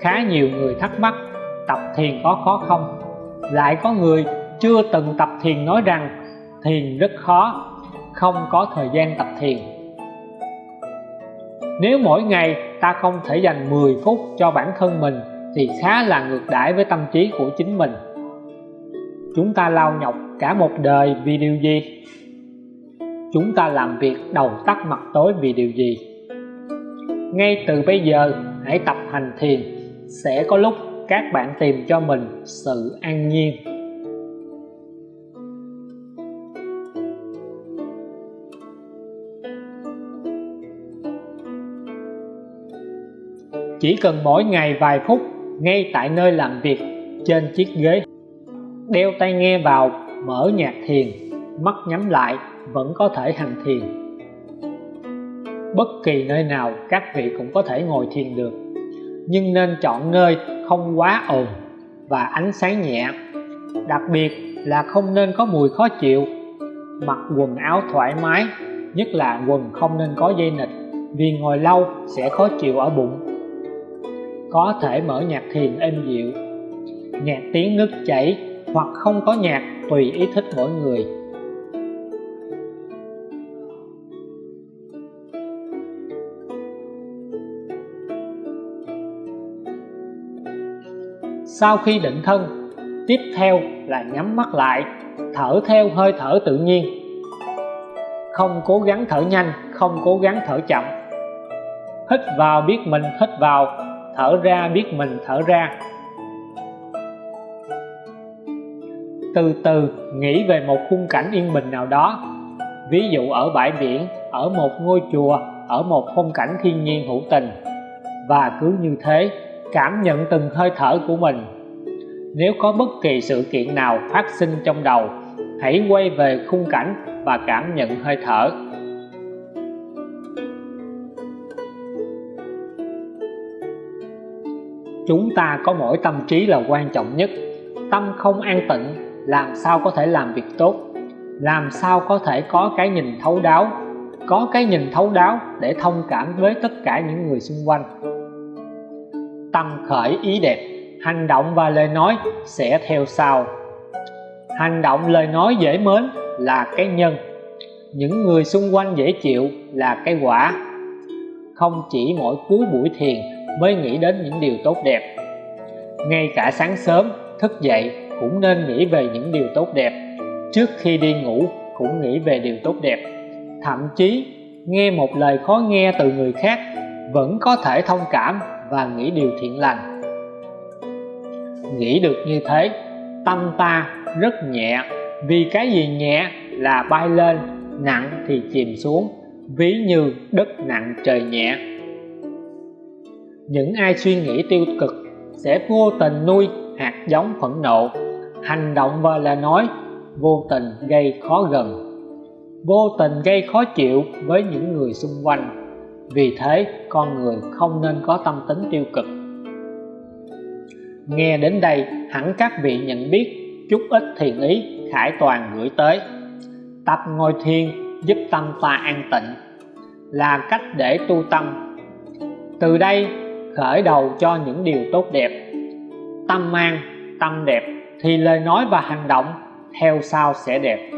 khá nhiều người thắc mắc, tập thiền có khó không? Lại có người chưa từng tập thiền nói rằng, thiền rất khó, không có thời gian tập thiền. Nếu mỗi ngày ta không thể dành 10 phút cho bản thân mình, thì khá là ngược đãi với tâm trí của chính mình. Chúng ta lao nhọc cả một đời vì điều gì? Chúng ta làm việc đầu tắt mặt tối vì điều gì? Ngay từ bây giờ, hãy tập hành thiền sẽ có lúc các bạn tìm cho mình sự an nhiên. Chỉ cần mỗi ngày vài phút ngay tại nơi làm việc trên chiếc ghế, đeo tai nghe vào, mở nhạc thiền, mắt nhắm lại vẫn có thể hành thiền. Bất kỳ nơi nào các vị cũng có thể ngồi thiền được nhưng nên chọn nơi không quá ồn và ánh sáng nhẹ. Đặc biệt là không nên có mùi khó chịu. Mặc quần áo thoải mái, nhất là quần không nên có dây nịch vì ngồi lâu sẽ khó chịu ở bụng. Có thể mở nhạc thiền êm dịu, nhạc tiếng nước chảy hoặc không có nhạc tùy ý thích mỗi người. Sau khi định thân, tiếp theo là nhắm mắt lại, thở theo hơi thở tự nhiên. Không cố gắng thở nhanh, không cố gắng thở chậm. Hít vào biết mình hít vào, thở ra biết mình thở ra. Từ từ nghĩ về một khung cảnh yên bình nào đó. Ví dụ ở bãi biển, ở một ngôi chùa, ở một khung cảnh thiên nhiên hữu tình. Và cứ như thế cảm nhận từng hơi thở của mình. Nếu có bất kỳ sự kiện nào phát sinh trong đầu, hãy quay về khung cảnh và cảm nhận hơi thở. Chúng ta có mỗi tâm trí là quan trọng nhất. Tâm không an tịnh, làm sao có thể làm việc tốt? Làm sao có thể có cái nhìn thấu đáo? Có cái nhìn thấu đáo để thông cảm với tất cả những người xung quanh tâm khởi ý đẹp, hành động và lời nói sẽ theo sau. Hành động lời nói dễ mến là cái nhân. Những người xung quanh dễ chịu là cái quả. Không chỉ mỗi cuối buổi thiền mới nghĩ đến những điều tốt đẹp. Ngay cả sáng sớm, thức dậy cũng nên nghĩ về những điều tốt đẹp. Trước khi đi ngủ cũng nghĩ về điều tốt đẹp. Thậm chí, nghe một lời khó nghe từ người khác vẫn có thể thông cảm và nghĩ điều thiện lành. Nghĩ được như thế, tâm ta rất nhẹ. Vì cái gì nhẹ là bay lên, nặng thì chìm xuống. Ví như đất nặng trời nhẹ. Những ai suy nghĩ tiêu cực sẽ vô tình nuôi hạt giống phẫn nộ. Hành động và lời nói vô tình gây khó gần. Vô tình gây khó chịu với những người xung quanh vì thế, con người không nên có tâm tính tiêu cực. Nghe đến đây, hẳn các vị nhận biết chút ít thiền ý, khải toàn gửi tới. Tập ngồi thiền giúp tâm ta an tịnh. Là cách để tu tâm. Từ đây, khởi đầu cho những điều tốt đẹp. Tâm an tâm đẹp thì lời nói và hành động theo sau sẽ đẹp.